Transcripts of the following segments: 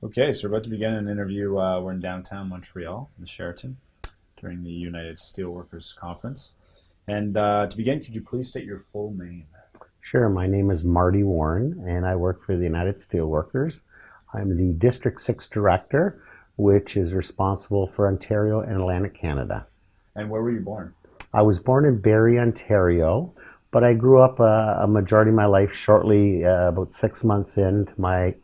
Okay, so we're about to begin an interview. Uh, we're in downtown Montreal, the Sheraton, during the United Steelworkers Conference. And uh, to begin, could you please state your full name? Sure, my name is Marty Warren, and I work for the United Steelworkers. I'm the District 6 Director, which is responsible for Ontario and Atlantic Canada. And where were you born? I was born in Barrie, Ontario, but I grew up uh, a majority of my life shortly, uh, about six months into my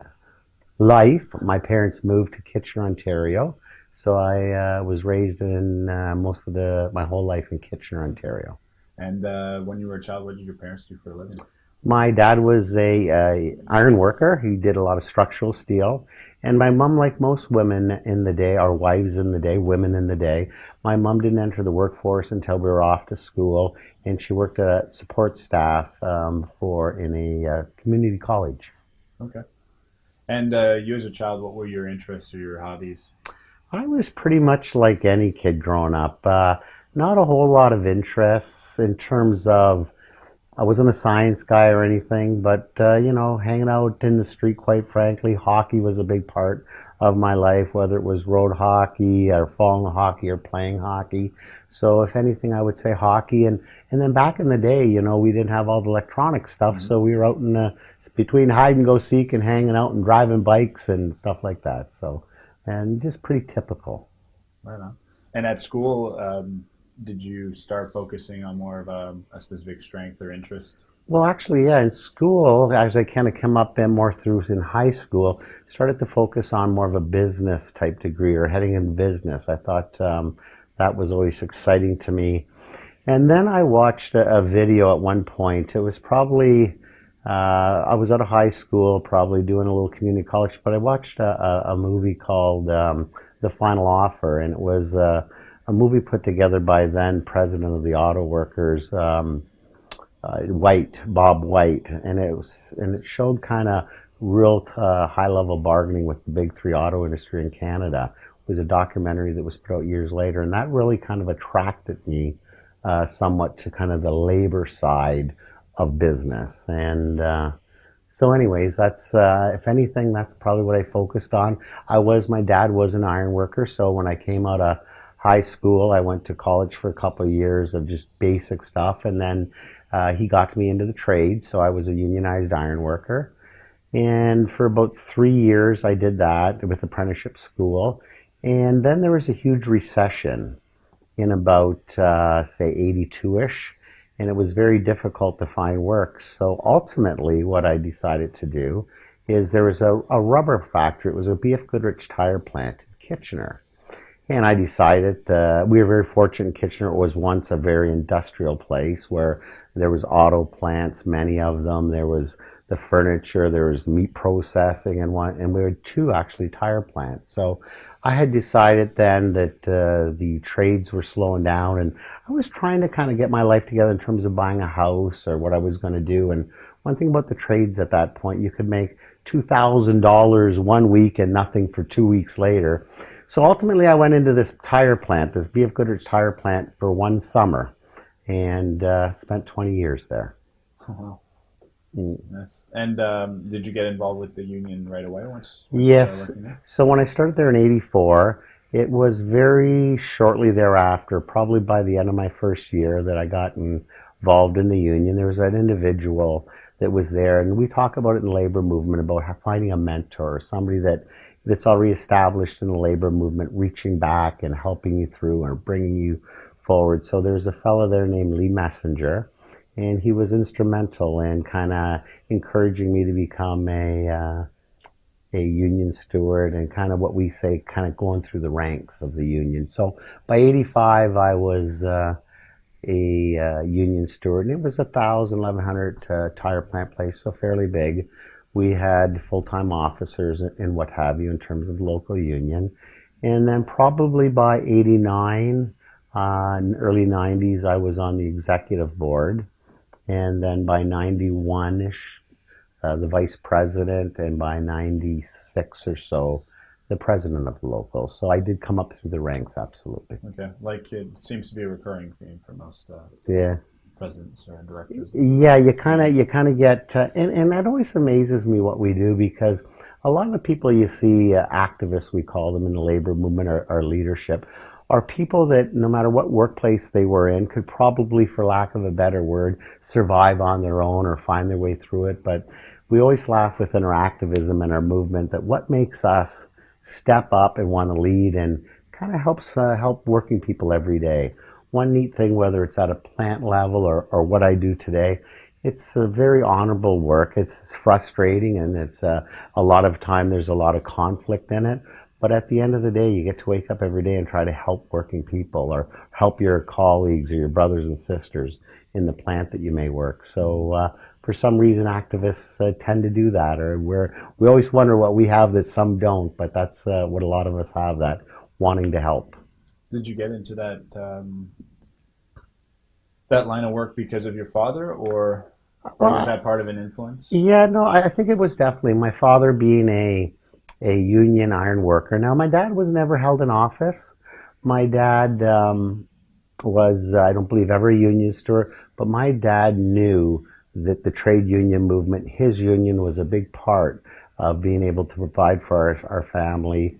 life, my parents moved to Kitchener, Ontario. So I uh, was raised in uh, most of the my whole life in Kitchener, Ontario. And uh, when you were a child, what did your parents do for a living? My dad was a, a iron worker. He did a lot of structural steel. And my mom, like most women in the day, our wives in the day, women in the day, my mom didn't enter the workforce until we were off to school, and she worked at support staff um, for in a uh, community college. Okay. And uh, you as a child, what were your interests or your hobbies? I was pretty much like any kid growing up. Uh, not a whole lot of interests in terms of I wasn't a science guy or anything, but uh, you know, hanging out in the street, quite frankly, hockey was a big part of my life, whether it was road hockey or falling hockey or playing hockey. So if anything, I would say hockey. And, and then back in the day, you know, we didn't have all the electronic stuff. Mm-hmm. So we were out in the, between hide and go seek and hanging out and driving bikes and stuff like that. So, and just pretty typical. Right on. And at school, um, did you start focusing on more of a, a, specific strength or interest? Well, actually, yeah. In school, as I kind of come up in more through in high school, started to focus on more of a business type degree or heading in business. I thought um, that was always exciting to me. And then I watched a, a video at one point. It was probably uh, I was out of high school, probably doing a little community college, but I watched a, a, movie called um, The Final Offer, and it was uh, a movie put together by then president of the auto workers, um, uh, White, Bob White, and it was and it showed kind of real uh, high level bargaining with the big three auto industry in Canada. It was a documentary that was put out years later, and that really kind of attracted me uh, somewhat to kind of the labor side of business. And uh, so, anyways, that's uh, if anything, that's probably what I focused on. I was my dad was an iron worker, so when I came out of high school, I went to college for a couple of years of just basic stuff, and then uh, he got me into the trade. So I was a unionized iron worker. And for about three years, I did that with apprenticeship school. And then there was a huge recession in about, uh, say, 82 ish and it was very difficult to find work. So ultimately, what I decided to do is there was a, a rubber factory. It was a BF Goodrich tire plant in Kitchener. And I decided uh, we were very fortunate Kitchener. It was once a very industrial place where there was auto plants, many of them. There was the furniture, there was meat processing, and one, and we had two actually tire plants. So I had decided then that uh, the trades were slowing down, and I was trying to kind of get my life together in terms of buying a house or what I was going to do. And one thing about the trades at that point, you could make two thousand dollars one week and nothing for two weeks later. So ultimately, I went into this tire plant, this BF Goodrich tire plant, for one summer, and uh, spent 20 years there. Oh, wow. Mm. Yes. And um, did you get involved with the union right away once? once yes. So when I started there in '84, it was very shortly thereafter, probably by the end of my first year, that I got involved in the union. There was an individual that was there, and we talk about it in the labor movement about finding a mentor, somebody that that's already established in the labor movement, reaching back and helping you through or bringing you forward. So there's a fellow there named Lee Messenger and he was instrumental in kind of encouraging me to become a uh, a union steward and kind of what we say kind of going through the ranks of the union. So by 85 I was uh, a uh, union steward and it was a thousand, eleven hundred uh, tire plant place, so fairly big. We had full-time officers and what have you in terms of local union. And then probably by 89, uh, early 90s, I was on the executive board and then by 91ish, uh, the vice president, and by 96 or so, the president of the local. So I did come up through the ranks, absolutely. Okay, like it seems to be a recurring theme for most. Uh, yeah. Presidents or directors. Yeah, you kind of you kind of get, uh, and and that always amazes me what we do because a lot of the people you see, uh, activists, we call them in the labor movement are, or leadership, are people that no matter what workplace they were in could probably, for lack of a better word, survive on their own or find their way through it. But we always laugh within our activism and our movement that what makes us step up and want to lead and kind of helps uh, help working people every day. One neat thing, whether it's at a plant level or, or what I do today, it's a very honorable work. It's frustrating and it's uh, a lot of time there's a lot of conflict in it. But at the end of the day, you get to wake up every day and try to help working people or help your colleagues or your brothers and sisters in the plant that you may work. So uh, for some reason, activists uh, tend to do that, or we're we always wonder what we have that some don't. But that's uh, what a lot of us have that wanting to help. Did you get into that um, that line of work because of your father, or, or was that part of an influence? Yeah, no, I think it was definitely my father being a a union iron worker. Now, my dad was never held in office. My dad um, was, uh, I don't believe, ever a union steward, but my dad knew that the trade union movement, his union was a big part of being able to provide for our, our family.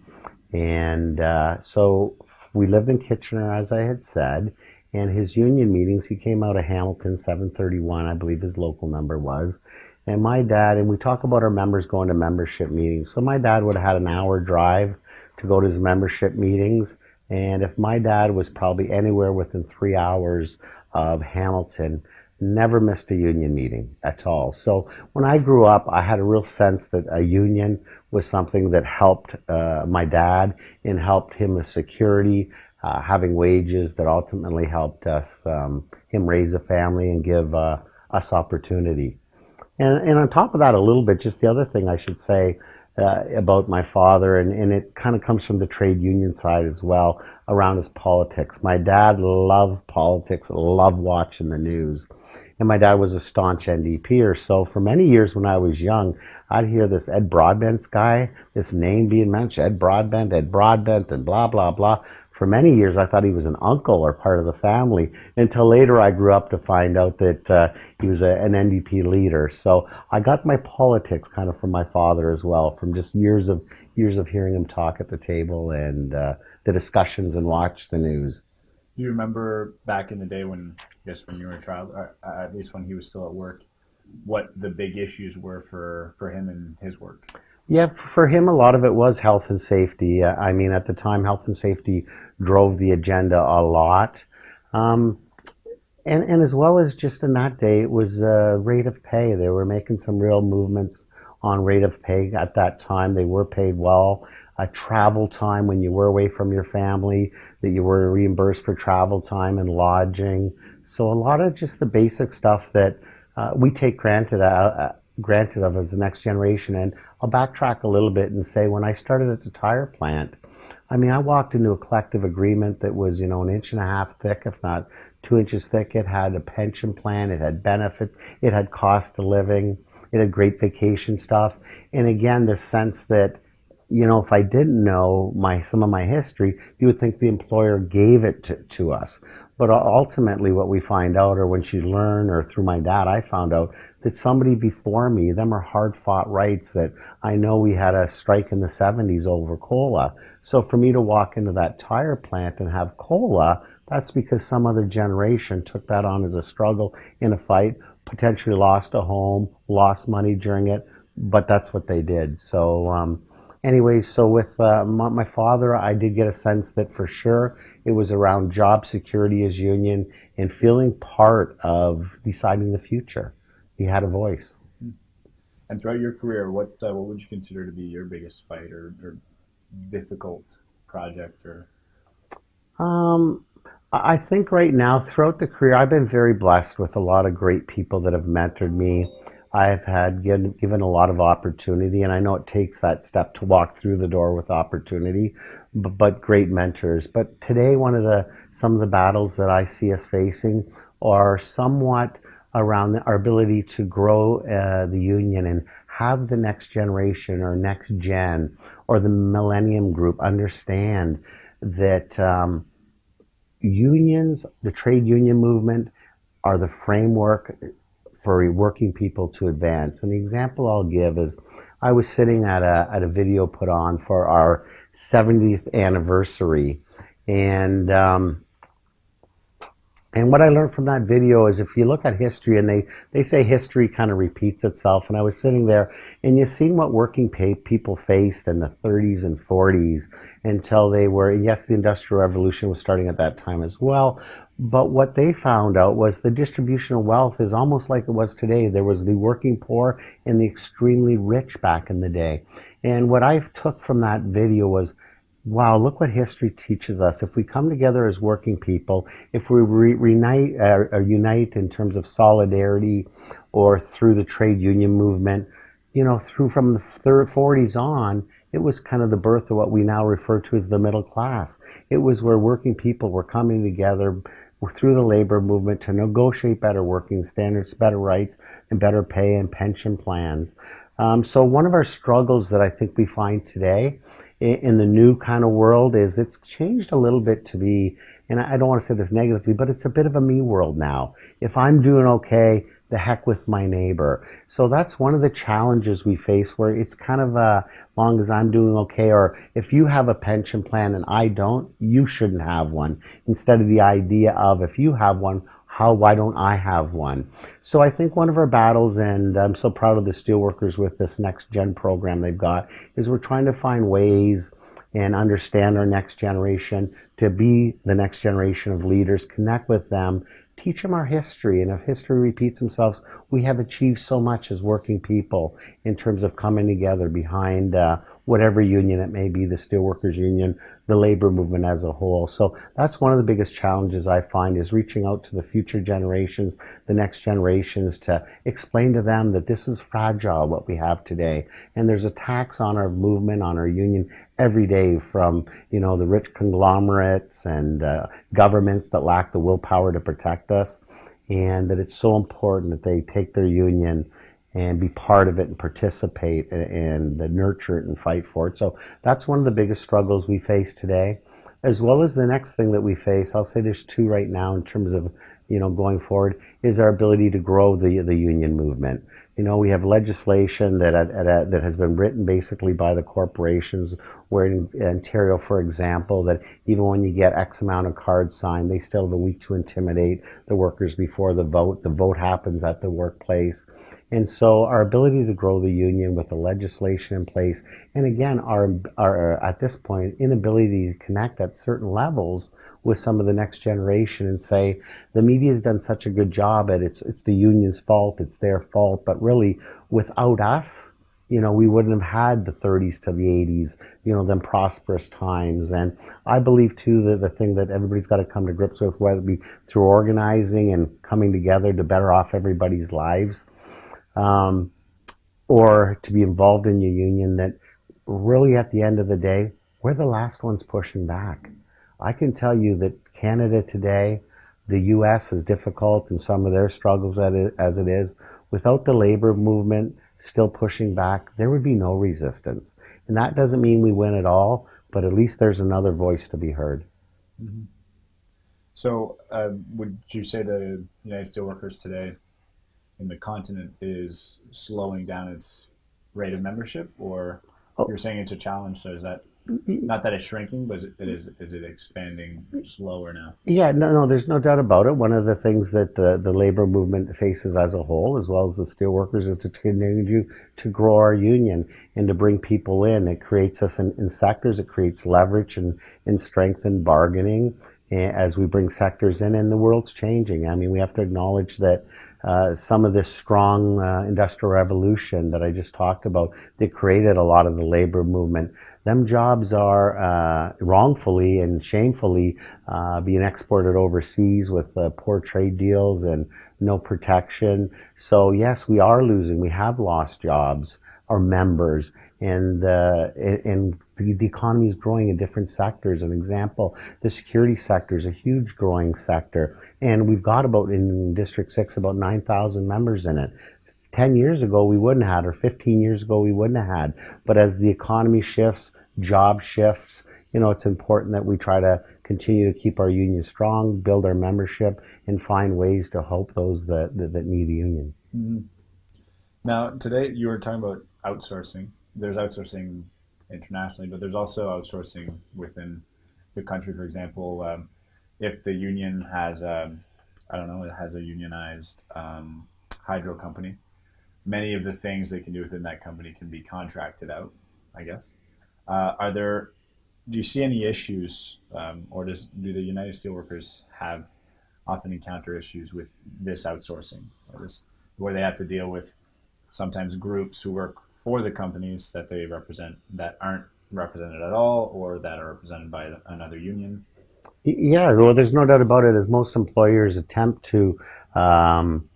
And uh, so we lived in Kitchener, as I had said, and his union meetings, he came out of Hamilton 731, I believe his local number was. And my dad, and we talk about our members going to membership meetings. So my dad would have had an hour drive to go to his membership meetings. And if my dad was probably anywhere within three hours of Hamilton, never missed a union meeting at all. So when I grew up, I had a real sense that a union was something that helped uh, my dad and helped him with security, uh, having wages that ultimately helped us um, him raise a family and give uh, us opportunity. And, and on top of that, a little bit, just the other thing I should say uh, about my father, and, and it kind of comes from the trade union side as well, around his politics. My dad loved politics, loved watching the news. And my dad was a staunch NDPer. So for many years when I was young, I'd hear this Ed Broadbent guy, this name being mentioned, Ed Broadbent, Ed Broadbent, and blah, blah, blah for many years I thought he was an uncle or part of the family until later I grew up to find out that uh, he was a, an NDP leader. So I got my politics kind of from my father as well, from just years of years of hearing him talk at the table and uh, the discussions and watch the news. Do you remember back in the day when, I guess, when you were a child, or at least when he was still at work, what the big issues were for, for him and his work? Yeah, for him, a lot of it was health and safety. I mean, at the time, health and safety drove the agenda a lot. Um, and, and as well as just in that day, it was uh, rate of pay. They were making some real movements on rate of pay at that time. They were paid well. Uh, travel time when you were away from your family, that you were reimbursed for travel time and lodging. So a lot of just the basic stuff that uh, we take granted uh, uh granted of as the next generation. And I'll backtrack a little bit and say when I started at the tire plant, I mean, I walked into a collective agreement that was, you know, an inch and a half thick, if not two inches thick. It had a pension plan, it had benefits, it had cost of living, it had great vacation stuff. And again, the sense that, you know, if I didn't know my some of my history, you would think the employer gave it to, to us. But ultimately, what we find out, or when she learned, or through my dad, I found out that somebody before me, them are hard fought rights that I know we had a strike in the 70s over cola. So for me to walk into that tire plant and have cola, that's because some other generation took that on as a struggle in a fight, potentially lost a home, lost money during it, but that's what they did. So, um, anyways, so with uh, my, my, father, I did get a sense that for sure it was around job security as union and feeling part of deciding the future. He had a voice. And throughout your career, what uh, what would you consider to be your biggest fight or, or difficult project or? Um, I think right now, throughout the career, I've been very blessed with a lot of great people that have mentored me. I've had given, given a lot of opportunity, and I know it takes that step to walk through the door with opportunity, but, but great mentors. But today, one of the some of the battles that I see us facing are somewhat around our ability to grow uh, the union and have the next generation or next gen or the millennium group understand that um, unions, the trade union movement, are the framework for working people to advance. And the example I'll give is I was sitting at a, at a video put on for our 70th anniversary. And, um, and what I learned from that video is if you look at history and they, they say history kind of repeats itself. And I was sitting there and you've seen what working people faced in the 30s and 40s until they were, yes, the Industrial Revolution was starting at that time as well. But what they found out was the distribution of wealth is almost like it was today. There was the working poor and the extremely rich back in the day. And what I took from that video was wow, look what history teaches us. If we come together as working people, if we re- reunite, uh, unite in terms of solidarity or through the trade union movement, you know, through from the 40s on, it was kind of the birth of what we now refer to as the middle class. It was where working people were coming together through the labor movement to negotiate better working standards, better rights, and better pay and pension plans. Um, so one of our struggles that I think we find today in the new kind of world is it's changed a little bit to be, and I don't want to say this negatively, but it's a bit of a me world now. If I'm doing okay, the heck with my neighbor. So that's one of the challenges we face where it's kind of a long as I'm doing okay, or if you have a pension plan and I don't, you shouldn't have one. Instead of the idea of if you have one, how why don't I have one? So I think one of our battles, and I'm so proud of the steelworkers with this next gen program they've got, is we're trying to find ways and understand our next generation to be the next generation of leaders, connect with them, teach them our history. And if history repeats themselves, we have achieved so much as working people in terms of coming together behind uh, whatever union it may be, the steelworkers union, the labor movement as a whole. So that's one of the biggest challenges I find is reaching out to the future generations, the next generations to explain to them that this is fragile what we have today. And there's attacks on our movement, on our union every day from, you know, the rich conglomerates and uh, governments that lack the willpower to protect us. And that it's so important that they take their union and be part of it and participate and, and nurture it and fight for it. So that's one of the biggest struggles we face today. As well as the next thing that we face, I'll say there's two right now in terms of you know going forward is our ability to grow the the union movement. You know, we have legislation that uh, at, at, uh, that has been written basically by the corporations. Where in Ontario, for example, that even when you get X amount of cards signed, they still have a week to intimidate the workers before the vote. The vote happens at the workplace. And so our ability to grow the union with the legislation in place, and again, our, our uh, at this point, inability to connect at certain levels with some of the next generation and say, the media has done such a good job at it's, it's the union's fault, it's their fault, but really without us, you know, we wouldn't have had the 30s to the 80s, you know, them prosperous times. And I believe too that the thing that everybody's got to come to grips with, whether it be through organizing and coming together to better off everybody's lives, um, or to be involved in your union that really at the end of the day, we're the last ones pushing back. I can tell you that Canada today, the U.S. is difficult in some of their struggles as it is. Without the labor movement still pushing back, there would be no resistance. And that doesn't mean we win at all, but at least there's another voice to be heard. Mm-hmm. So, uh, would you say the United Steelworkers today in the continent is slowing down its rate of membership, or oh. you're saying it's a challenge? So is that not that it's shrinking, but is it, is, is it expanding slower now? Yeah, no, no, there's no doubt about it. One of the things that the, the labor movement faces as a whole, as well as the steelworkers, is to continue to grow our union and to bring people in. It creates us in, in sectors, it creates leverage and, and strength in bargaining eh, as we bring sectors in, and the world's changing. I mean, we have to acknowledge that uh, some of this strong uh, industrial revolution that I just talked about that created a lot of the labor movement. Them jobs are uh, wrongfully and shamefully uh, being exported overseas with uh, poor trade deals and no protection. So yes, we are losing. We have lost jobs, our members, and and the, the economy is growing in different sectors. An example, the security sector is a huge growing sector and we've got about in District 6 about 9,000 members in it. 10 years ago we wouldn't have had, or 15 years ago we wouldn't have had. But as the economy shifts, job shifts, you know, it's important that we try to continue to keep our union strong, build our membership, and find ways to help those that, that, that need the union. Mm-hmm. Now, today you were talking about outsourcing. There's outsourcing internationally, but there's also outsourcing within the country. For example, um, if the union has, um, I don't know, it has a unionized um, hydro company, many of the things they can do within that company can be contracted out. I guess. Uh, are there? Do you see any issues, um, or does do the United Steelworkers have often encounter issues with this outsourcing, this, where they have to deal with sometimes groups who work for the companies that they represent that aren't represented at all, or that are represented by another union? Yeah, well, there's no doubt about it. As most employers attempt to um,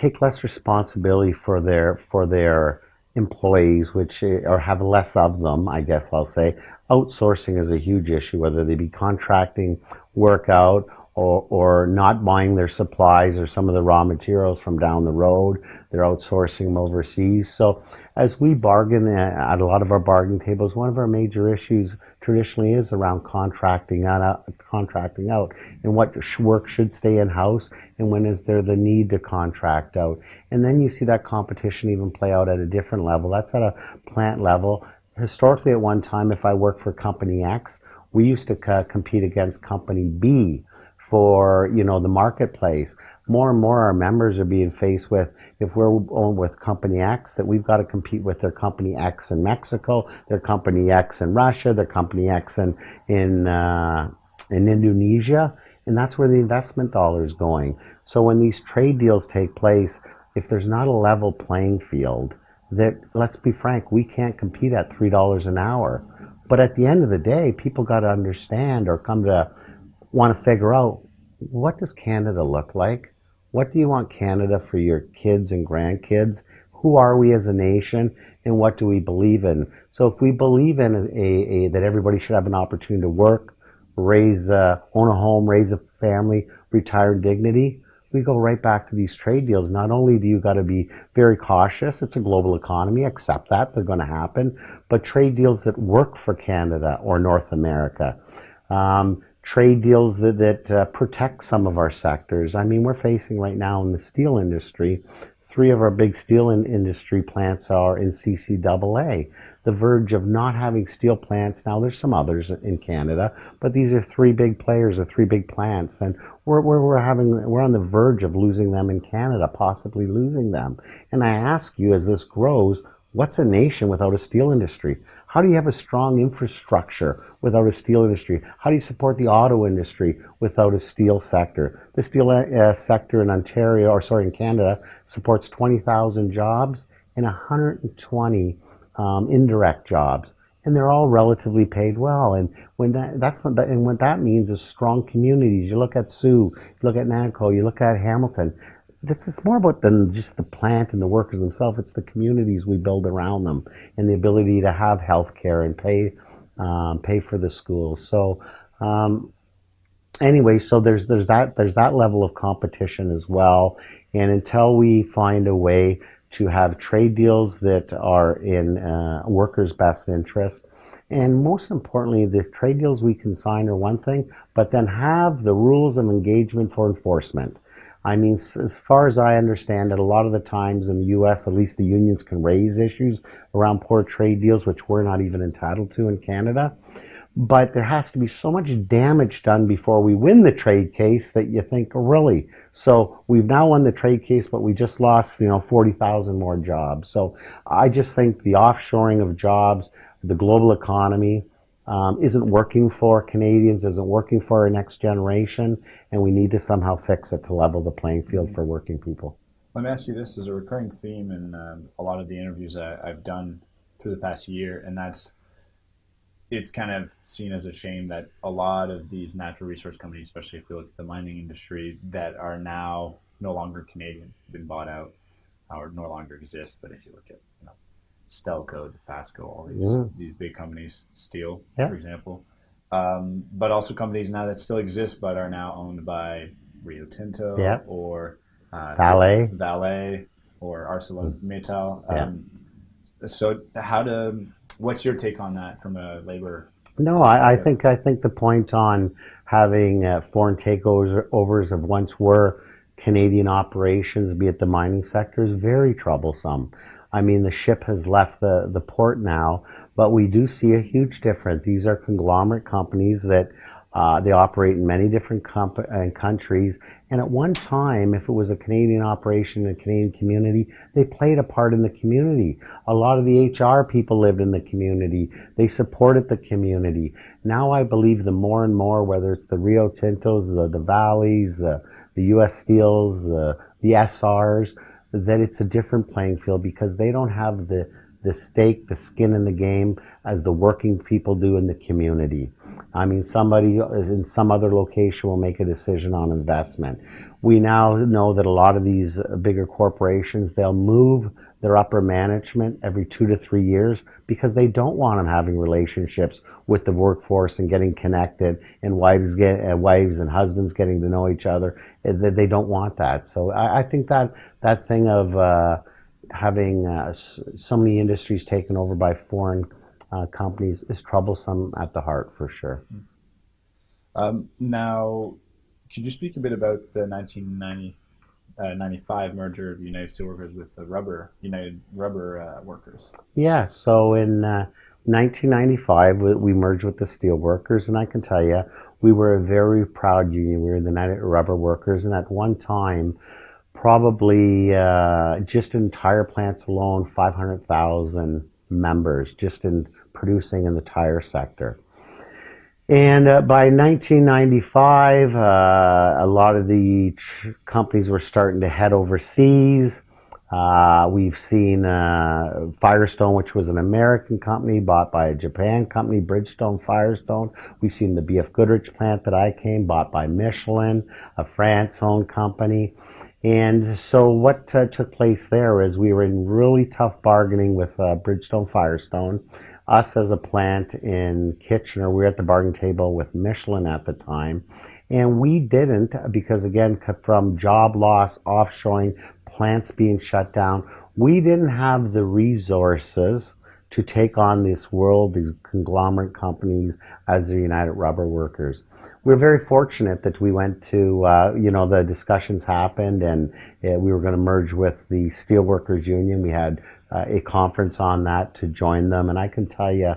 take less responsibility for their for their employees, which eh, or have less of them, I guess I'll say. Outsourcing is a huge issue, whether they be contracting work out or, or not buying their supplies or some of the raw materials from down the road. They're outsourcing them overseas. So as we bargain at a lot of our bargaining tables, one of our major issues traditionally is around contracting out, contracting out and what work should stay in house and when is there the need to contract out. And then you see that competition even play out at a different level. That's at a plant level. Historically, at one time, if I worked for company X, we used to uh, compete against company B for you know the marketplace more and more our members are being faced with if we're on with company X that we've got to compete with their company X in Mexico, their company X in Russia, their company X in in uh, in Indonesia, and that's where the investment dollar is going. So when these trade deals take place, if there's not a level playing field, that let's be frank, we can't compete at three dollars an hour. But at the end of the day, people got to understand or come to want to figure out what does Canada look like what do you want Canada for your kids and grandkids? Who are we as a nation and what do we believe in? So if we believe in a, a, that everybody should have an opportunity to work, raise, a, own a home, raise a family, retire in dignity, we go right back to these trade deals. Not only do you got to be very cautious, it's a global economy, accept that, they're going to happen, but trade deals that work for Canada or North America. Um, trade deals that, that uh, protect some of our sectors. I mean, we're facing right now in the steel industry, three of our big steel in industry plants are in CCAA. The verge of not having steel plants. Now, there's some others in Canada, but these are three big players or three big plants, and we're, we're, we're having we're on the verge of losing them in Canada, possibly losing them. And I ask you, as this grows, what's a nation without a steel industry? How do you have a strong infrastructure without a steel industry? How do you support the auto industry without a steel sector? The steel uh, sector in Ontario, or sorry, in Canada, supports 20,000 jobs and 120 um, indirect jobs, and they're all relatively paid well. And when that that's what that, and what that means is strong communities. You look at Soo, you look at Nanco, you look at Hamilton this is more about than just the plant and the workers themselves. It's the communities we build around them and the ability to have health care and pay um, pay for the schools. So um, anyway, so there's there's that there's that level of competition as well. And until we find a way to have trade deals that are in uh, workers' best interest, and most importantly, the trade deals we can sign are one thing, but then have the rules of engagement for enforcement. I mean, as far as I understand it, a lot of the times in the U.S., at least the unions can raise issues around poor trade deals, which we're not even entitled to in Canada. But there has to be so much damage done before we win the trade case that you think, really? So we've now won the trade case, but we just lost, you know, 40,000 more jobs. So I just think the offshoring of jobs, the global economy, um, isn't working for Canadians, isn't working for our next generation, and we need to somehow fix it to level the playing field for working people. Let me ask you this: as a recurring theme in um, a lot of the interviews I, I've done through the past year, and that's it's kind of seen as a shame that a lot of these natural resource companies, especially if we look at the mining industry, that are now no longer Canadian, been bought out, or no longer exist. But if you look at Stelco, Dofasco, all these yeah. these big companies, steel, yeah. for example, um, but also companies now that still exist but are now owned by Rio Tinto yeah. or uh, Vale, Vale, or ArcelorMittal. Um, so, how to? What's your take on that from a labor? No, I, I think I think the point on having uh, foreign takeovers of once were Canadian operations, be it the mining sector, is very troublesome. I mean, the ship has left the, the port now, but we do see a huge difference. These are conglomerate companies that uh, they operate in many different uh, countries. And at one time, if it was a Canadian operation, a Canadian community, they played a part in the community. A lot of the HR people lived in the community. They supported the community. Now I believe the more and more, whether it's the Rio Tintos, the, the Vales, the, the U.S. Steels, the, the Essars, that it's a different playing field because they don't have the, the stake, the skin in the game as the working people do in the community. I mean, somebody in some other location will make a decision on investment. We now know that a lot of these bigger corporations, they'll move their upper management every two to three years because they don't want them having relationships with the workforce and getting connected and wives get uh, wives and husbands getting to know each other. Uh, they don't want that. So I, I think that that thing of uh, having uh, so many industries taken over by foreign uh, companies is troublesome at the heart for sure. Um, now, could you speak a bit about the 1990, uh, 95 merger of United Steelworkers with the Rubber United Rubber uh, Workers? Yeah, so in 1995 uh, we merged with the Steelworkers, and I can tell you, we were a very proud union. We were the United Rubber Workers, and at one time, probably uh, just in tire plants alone, 500,000 members just in producing in the tire sector. And uh, by 1995, uh, a lot of the companies were starting to head overseas. Uh, we've seen uh, Firestone, which was an American company bought by a Japan company, Bridgestone Firestone. We've seen the BF Goodrich plant that I came, bought by Michelin, a France-owned company. And so what uh, took place there is we were in really tough bargaining with uh, Bridgestone Firestone us as a plant in Kitchener, we were at the bargaining table with Michelin at the time. And we didn't, because again, from job loss, offshoring, plants being shut down, we didn't have the resources to take on this world, these conglomerate companies as the United Rubber Workers. We're very fortunate that we went to, uh, you know, the discussions happened and uh, we were going to merge with the Steelworkers Union. We had uh, a conference on that to join them. And I can tell you,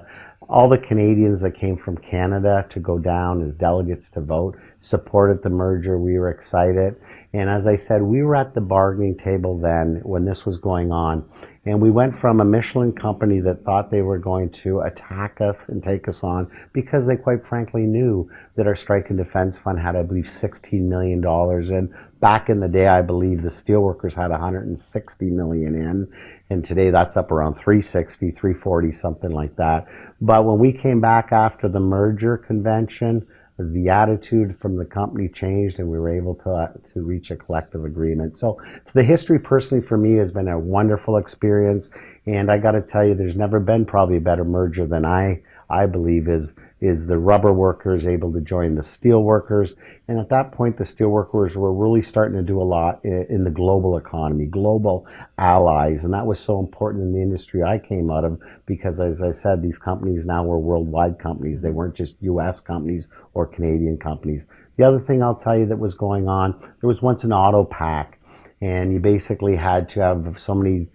all the Canadians that came from Canada to go down as delegates to vote supported the merger. We were excited. And as I said, we were at the bargaining table then when this was going on. And we went from a Michelin company that thought they were going to attack us and take us on because they quite frankly knew that our strike and defense fund had, I believe, $16 million. And back in the day, I believe the steelworkers had 160 million in. And today that's up around 360, 340, something like that. But when we came back after the merger convention, the attitude from the company changed and we were able to, uh, to reach a collective agreement. So the history personally for me has been a wonderful experience. And I got to tell you, there's never been probably a better merger than I, I believe is is the rubber workers able to join the steel workers. And at that point, the steel workers were really starting to do a lot in the global economy, global allies. And that was so important in the industry I came out of because, as I said, these companies now were worldwide companies. They weren't just US companies or Canadian companies. The other thing I'll tell you that was going on, there was once an Auto Pact, and you basically had to have so many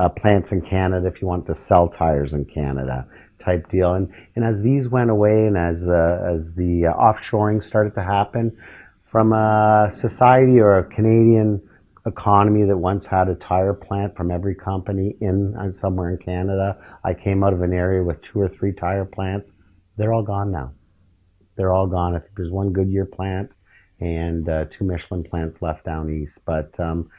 uh, plants in Canada if you want to sell tires in Canada type deal. And, and as these went away and as the, as the uh, offshoring started to happen, from a society or a Canadian economy that once had a tire plant from every company in uh, somewhere in Canada, I came out of an area with two or three tire plants. They're all gone now. They're all gone. I think there's one Goodyear plant and uh, two Michelin plants left down east. But um,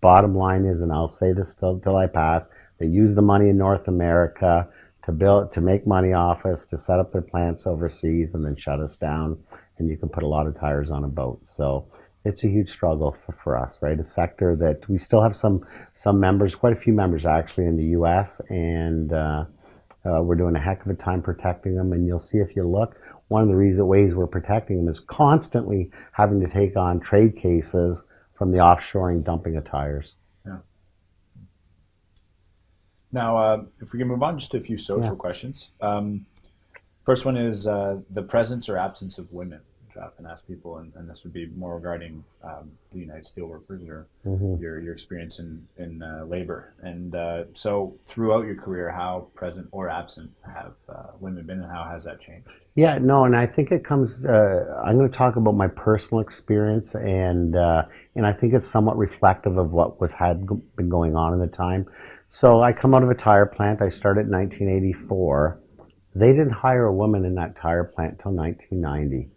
bottom line is, and I'll say this till, till I pass, they use the money in North America to build to make money off us, to set up their plants overseas, and then shut us down. And you can put a lot of tires on a boat. So it's a huge struggle for, for us, right? A sector that we still have some some members, quite a few members actually in the U.S. and uh, uh, we're doing a heck of a time protecting them. And you'll see if you look, one of the reason ways we're protecting them is constantly having to take on trade cases from the offshoring dumping of tires. Now, uh, if we can move on just to a few social yeah. questions. Um, first one is uh, the presence or absence of women I often ask people, and, and this would be more regarding um, the United Steelworkers or Mhm. your your experience in in uh, labor. And uh, so, throughout your career, how present or absent have uh, women been, and how has that changed? Yeah, no, and I think it comes. Uh, I'm going to talk about my personal experience, and uh, and I think it's somewhat reflective of what was had been going on in the time. So I come out of a tire plant. I started in 1984. They didn't hire a woman in that tire plant until 1990.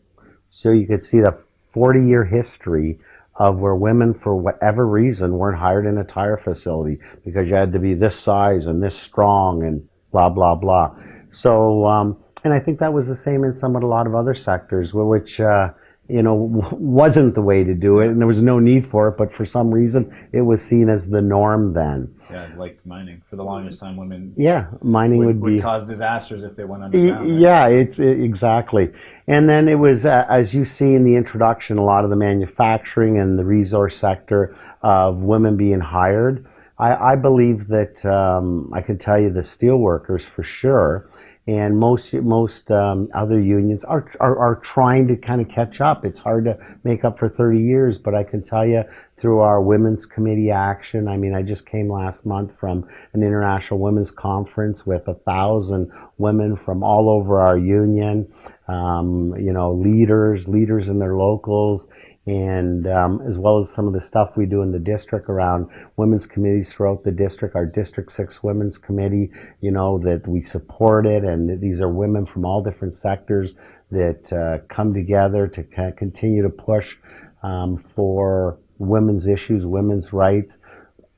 So you could see the 40 year history of where women, for whatever reason, weren't hired in a tire facility because you had to be this size and this strong and blah, blah, blah. So, um, and I think that was the same in some of a lot of other sectors, which, uh, you know, wasn't the way to do it and there was no need for it, but for some reason it was seen as the norm then. Yeah, like mining. For the longest time, women Yeah, mining would, would, be. would cause disasters if they went underground. right? Yeah, it's it, exactly. And then it was, uh, as you see in the introduction, a lot of the manufacturing and the resource sector of women being hired. I, I believe that um, I can tell you the steelworkers for sure, and most most um, other unions are, are are trying to kind of catch up. It's hard to make up for 30 years, but I can tell you through our women's committee action. I mean, I just came last month from an international women's conference with a thousand women from all over our union. Um, you know, leaders, leaders in their locals, and um, as well as some of the stuff we do in the district around women's committees throughout the district. Our District Six Women's Committee, you know, that we support it, and these are women from all different sectors that uh, come together to continue to push um, for women's issues, women's rights.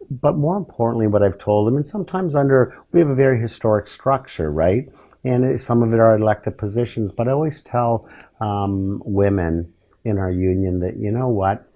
But more importantly, what I've told them, and sometimes under, we have a very historic structure, right? And some of it are elected positions, but I always tell um, women in our union that, you know what?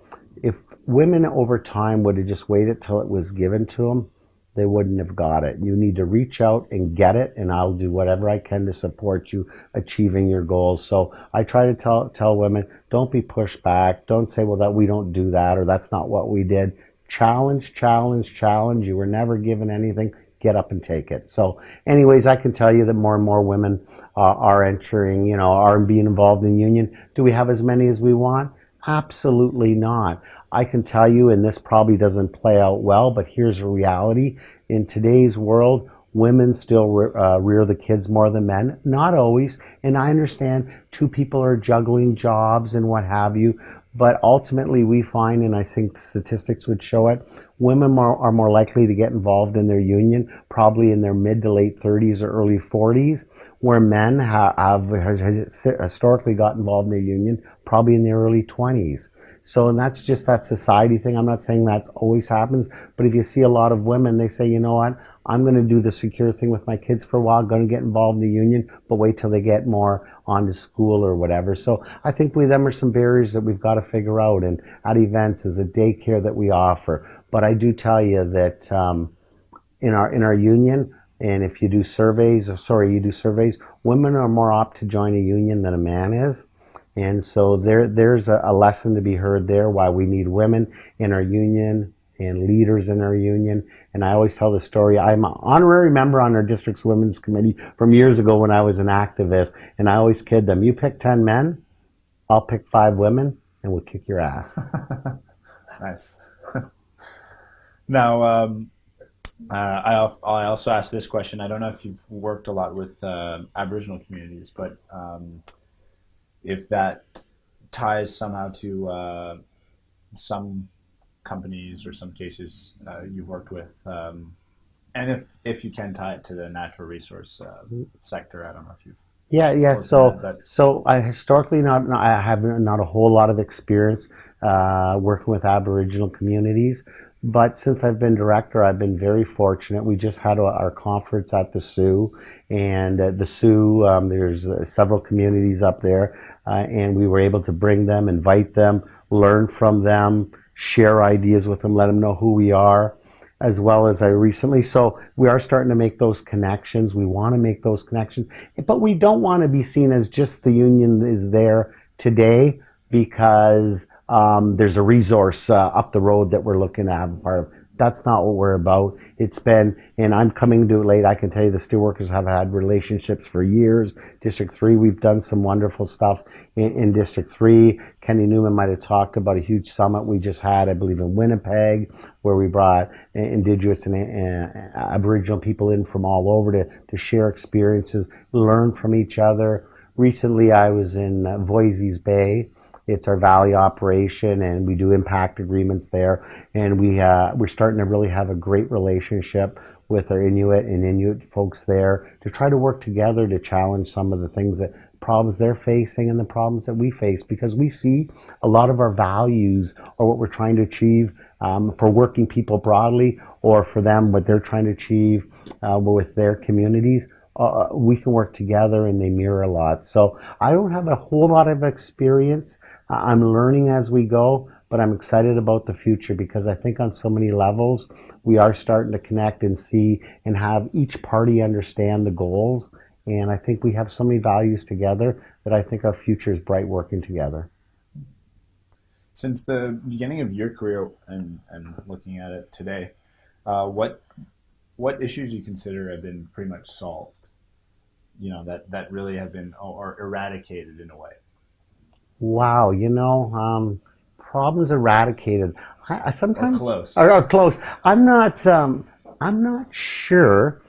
If women over time would have just waited till it was given to them, they wouldn't have got it. You need to reach out and get it, and I'll do whatever I can to support you achieving your goals. So I try to tell tell women, don't be pushed back. Don't say, well, that we don't do that or that's not what we did. Challenge, challenge, challenge. You were never given anything. Get up and take it. So, anyways, I can tell you that more and more women uh, are entering, you know, are being involved in union. Do we have as many as we want? Absolutely not. I can tell you, and this probably doesn't play out well, but here's a reality. In today's world, women still re- uh, rear the kids more than men. Not always. And I understand two people are juggling jobs and what have you. But ultimately, we find, and I think the statistics would show it, women are more likely to get involved in their union probably in their mid to late 30s or early 40s, where men ha- have, have historically got involved in the union probably in their early 20s. So, and that's just that society thing. I'm not saying that always happens, but if you see a lot of women, they say, you know what, I'm going to do the secure thing with my kids for a while, going to get involved in the union, but wait till they get more onto school or whatever. So I think we them are some barriers that we've got to figure out. And at events is a daycare that we offer. But I do tell you that um, in our in our union, and if you do surveys, sorry, you do surveys, women are more apt to join a union than a man is. And so there, there's a, a lesson to be heard there why we need women in our union and leaders in our union. And I always tell the story. I'm an honorary member on our district's women's committee from years ago when I was an activist. And I always kid them, you pick 10 men, I'll pick five women and we'll kick your ass. Nice. now, um, uh, I, I also asked this question. I don't know if you've worked a lot with uh, Aboriginal communities, but um, if that ties somehow to uh, some companies or some cases uh, you've worked with, um, and if if you can tie it to the natural resource uh, sector, I don't know if you've Yeah, yeah. So, but- so I historically not, not- I have not a whole lot of experience uh, working with Aboriginal communities, but since I've been director, I've been very fortunate. We just had our our conference at the Soo, and at the Soo, um, there's uh, several communities up there, uh, and we were able to bring them, invite them, learn from them, share ideas with them, let them know who we are as well as I recently. So we are starting to make those connections. We want to make those connections, but we don't want to be seen as just the union is there today because um, there's a resource uh, up the road that we're looking to have a part of. That's not what we're about. It's been, and I'm coming to it late. I can tell you the steelworkers have had relationships for years. District 3, we've done some wonderful stuff in, in District 3. Kenny Neumann might have talked about a huge summit we just had, I believe, in Winnipeg, where we brought Indigenous and uh, Aboriginal people in from all over to, to share experiences, learn from each other. Recently, I was in uh, Voisey's Bay it's our Vale operation, and we do impact agreements there. And we uh, we're starting to really have a great relationship with our Inuit and Innu folks there to try to work together to challenge some of the things that problems they're facing and the problems that we face because we see a lot of our values or what we're trying to achieve um, for working people broadly or for them what they're trying to achieve uh, with their communities uh, we can work together and they mirror a lot so i don't have a whole lot of experience I'm learning as we go, but I'm excited about the future because I think on so many levels we are starting to connect and see and have each party understand the goals. And I think we have so many values together that I think our future is bright working together. Since the beginning of your career and, and looking at it today, uh, what what issues you consider have been pretty much solved? You know that that really have been or eradicated in a way. Wow, you know, um, problems eradicated. I, I sometimes or close. Or, or, close. I'm not. Um, I'm not sure.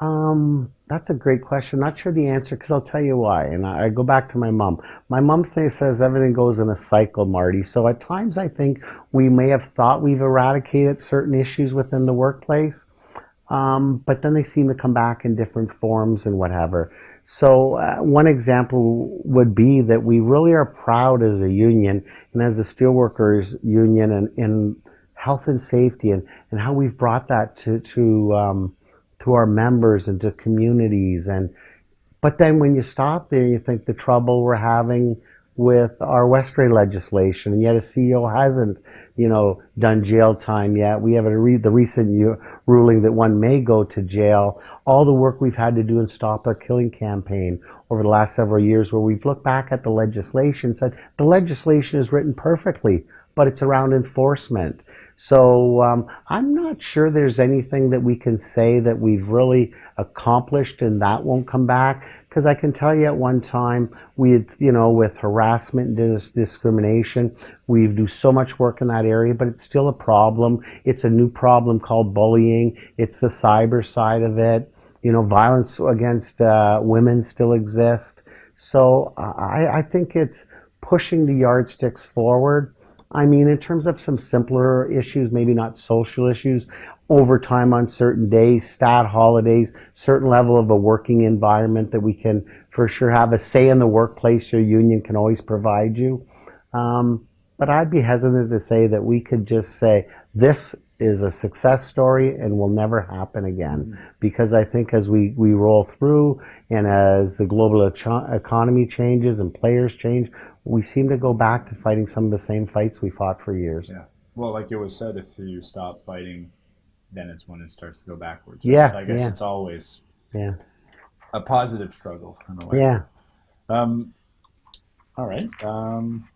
Um, that's a great question. Not sure the answer because I'll tell you why. And I, I go back to my mom. My mom thing says everything goes in a cycle, Marty. So at times I think we may have thought we've eradicated certain issues within the workplace, um, but then they seem to come back in different forms and whatever. So uh, one example would be that we really are proud as a union and as the steelworkers union and in health and safety and, and how we've brought that to to um, to our members and to communities and but then when you stop there you think the trouble we're having with our Westray legislation, and yet a CEO hasn't, you know, done jail time yet. We have a re- the recent ruling that one may go to jail. All the work we've had to do in Stop Our Killing campaign over the last several years, where we've looked back at the legislation, said the legislation is written perfectly, but it's around enforcement. So um, I'm not sure there's anything that we can say that we've really accomplished and that won't come back. Because I can tell you at one time, we you know, with harassment and discrimination, we do so much work in that area, but it's still a problem. It's a new problem called bullying. It's the cyber side of it. You know, violence against uh, women still exists. So I, I think it's pushing the yardsticks forward I mean, in terms of some simpler issues, maybe not social issues, overtime on certain days, stat holidays, certain level of a working environment that we can for sure have a say in the workplace your union can always provide you. Um, but I'd be hesitant to say that we could just say this is a success story and will never happen again. Mm-hmm. Because I think as we, we roll through and as the global economy changes and players change, we seem to go back to fighting some of the same fights we fought for years. Yeah. Well, like it was said, if you stop fighting, then it's when it starts to go backwards. Right? Yeah. So I guess yeah. it's always yeah a positive struggle in a way. Yeah. Um, all right. Um,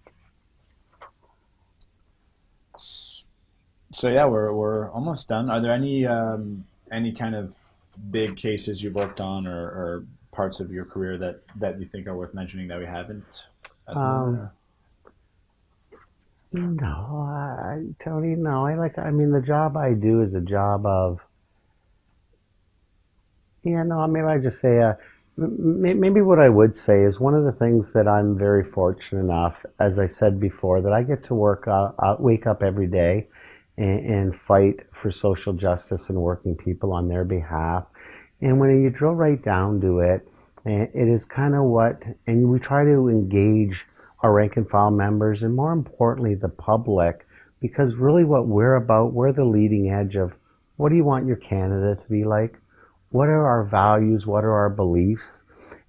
so yeah, we're we're almost done. Are there any um, any kind of big cases you've worked on or, or parts of your career that that you think are worth mentioning that we haven't? Um, no, I, Tony, no. I like. I mean, the job I do is a job of. Yeah, no. I mean, I just say. Uh, maybe what I would say is one of the things that I'm very fortunate enough, as I said before, that I get to work, uh, uh, wake up every day, and, and fight for social justice and working people on their behalf. And when you drill right down to it, it is kind of what, and we try to engage our rank and file members and more importantly, the public, because really what we're about, we're the leading edge of what do you want your Canada to be like? What are our values? What are our beliefs?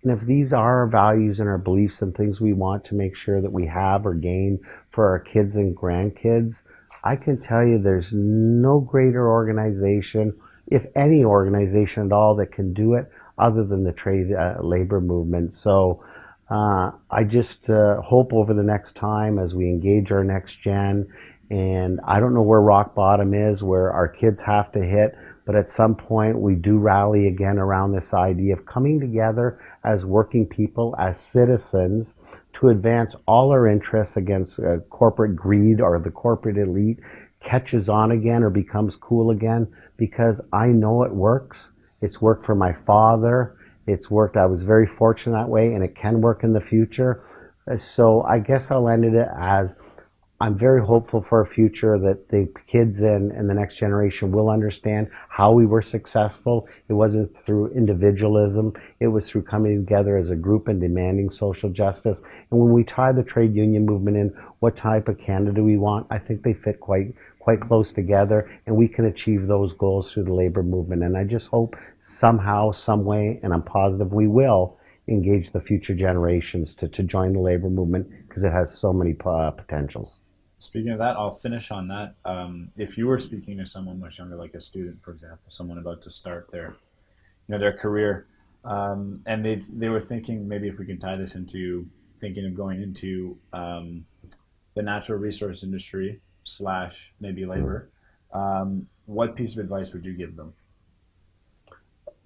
And if these are our values and our beliefs and things we want to make sure that we have or gain for our kids and grandkids, I can tell you there's no greater organization, if any organization at all, that can do it other than the trade uh, labor movement. So uh, I just uh, hope over the next time as we engage our next gen And I don't know where rock bottom is, where our kids have to hit, but at some point we do rally again around this idea of coming together as working people, as citizens, to advance all our interests against uh, corporate greed or the corporate elite catches on again or becomes cool again because I know it works. It's worked for my father. It's worked. I was very fortunate that way, and it can work in the future. Uh, So I guess I'll end it as I'm very hopeful for a future that the kids and, and the next generation will understand how we were successful. It wasn't through individualism. It was through coming together as a group and demanding social justice. And when we tie the trade union movement in, what type of Canada we want, I think they fit quite quite close together and we can achieve those goals through the labor movement. And I just hope somehow, some way, and I'm positive we will, engage the future generations to, to join the labor movement because it has so many uh, potentials. Speaking of that, I'll finish on that. Um, if you were speaking to someone much younger, like a student, for example, someone about to start their, you know, their career, um, and they they were thinking maybe if we can tie this into thinking of going into um, the natural resource industry slash maybe labor, um, what piece of advice would you give them?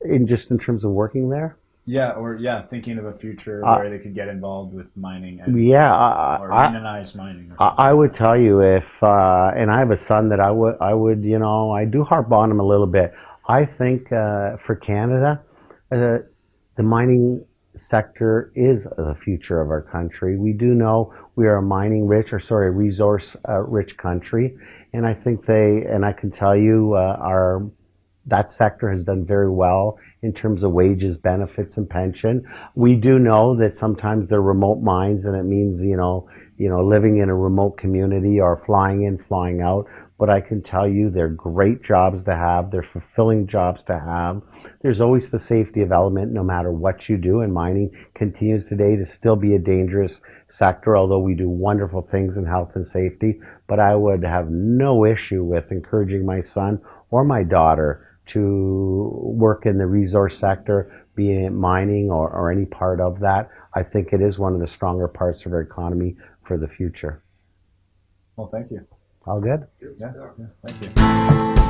In just in terms of working there, Yeah, or yeah, thinking of a future Uh, where they could get involved with mining and yeah, or I, unionized mining I. I would tell you if, uh, and I have a son that I would, I would, you know, I do harp on him a little bit. I think uh, for Canada, uh, the mining sector is the future of our country. We do know we are a mining rich, or sorry, resource uh, rich country, and I think they, and I can tell you, uh, our that sector has done very well in terms of wages, benefits, and pension. We do know that sometimes they're remote mines, and it means you know, you know, living in a remote community or flying in, flying out. But I can tell you, they're great jobs to have. They're fulfilling jobs to have. There's always the safety of element, no matter what you do. And mining continues today to still be a dangerous sector, although we do wonderful things in health and safety. But I would have no issue with encouraging my son or my daughter to work in the resource sector, be it mining or, or any part of that. I think it is one of the stronger parts of our economy for the future. Well, thank you. All good? Yeah, yeah thank you.